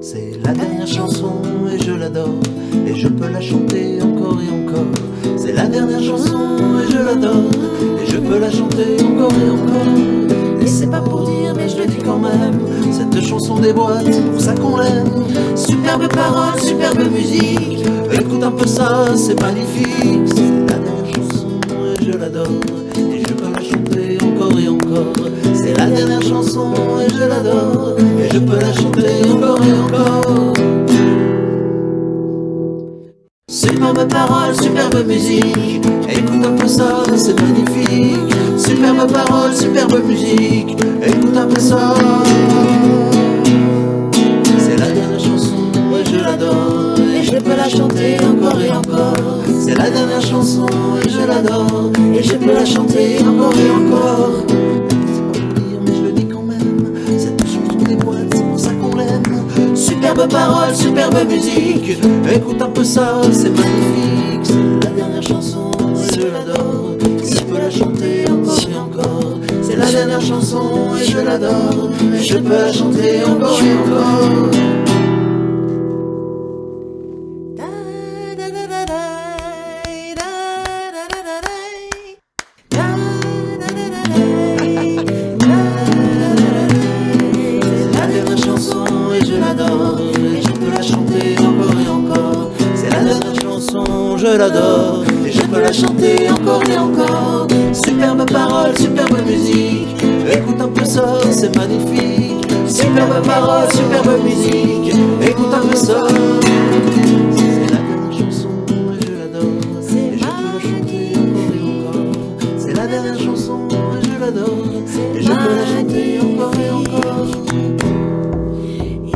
C'est la dernière chanson et je l'adore. Et je peux la chanter encore et encore. C'est la dernière chanson et je l'adore. Et je peux la chanter encore et encore. Et c'est pas pour dire mais je le dis quand même. Cette chanson déboîte, c'est pour ça qu'on l'aime. Superbe parole, superbe musique. Écoute un peu ça, c'est magnifique. C'est la dernière chanson et je l'adore dernière chanson et je l'adore. Et je peux la chanter encore et encore. Superbe parole, superbe musique. Écoute un peu ça, c'est magnifique. Superbe parole, superbe musique. Écoute un peu ça. C'est la dernière chanson et je l'adore. Et je peux la chanter encore et encore. C'est la dernière chanson et je l'adore. Et je peux la chanter encore et encore Superbe parole, superbe musique Écoute un peu ça, c'est magnifique. C'est la dernière chanson et je l'adore. Et je peux la chanter encore et encore. C'est la dernière chanson et je l'adore. Je peux la chanter encore et encore je l'adore. Et je peux la chanter encore et encore. Superbe parole, superbe musique. Écoute un peu ça, c'est magnifique. Superbe parole, superbe musique. Écoute un peu ça. C'est la dernière chanson et je l'adore. Et je peux la chanter encore et encore. C'est la dernière chanson je l'adore. Et je peux la chanter encore et encore.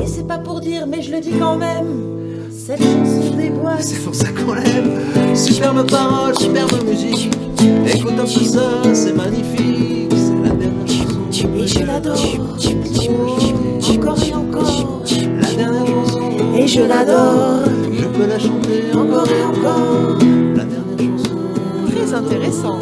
Et c'est pas pour dire, mais je le dis quand même. Cette chanson déboîte. C'est pour ça qu'on l'aime Superbe parole, superbe musique Écoute un peu ça, c'est magnifique C'est la dernière chanson Et je l'adore. Encore et encore. La dernière chanson Et je l'adore. Je peux la chanter encore et encore La dernière chanson Très intéressant.